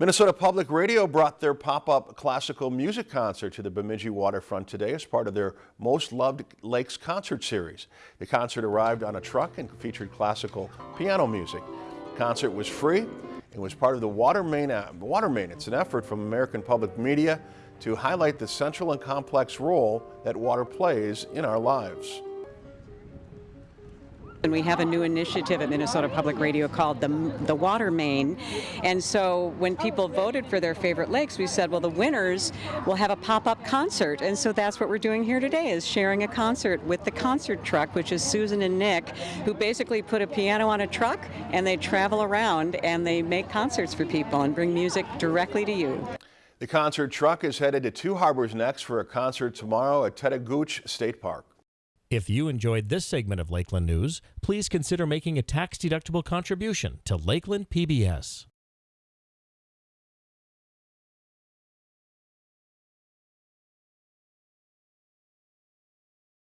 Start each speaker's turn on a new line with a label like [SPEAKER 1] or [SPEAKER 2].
[SPEAKER 1] Minnesota Public Radio brought their pop-up classical music concert to the Bemidji waterfront today as part of their Most Loved Lakes concert series. The concert arrived on a truck and featured classical piano music. The concert was free and was part of the Water Main. Uh, water Main. It's an effort from American Public Media to highlight the central and complex role that water plays in our lives.
[SPEAKER 2] And we have a new initiative at Minnesota Public Radio called the, the Water Main. And so when people voted for their favorite lakes, we said, well, the winners will have a pop-up concert. And so that's what we're doing here today is sharing a concert with the concert truck, which is Susan and Nick, who basically put a piano on a truck and they travel around and they make concerts for people and bring music directly to you.
[SPEAKER 1] The concert truck is headed to Two Harbors next for a concert tomorrow at Tettegouche State Park.
[SPEAKER 3] If you enjoyed this segment of Lakeland News, please consider making a tax-deductible contribution to Lakeland PBS.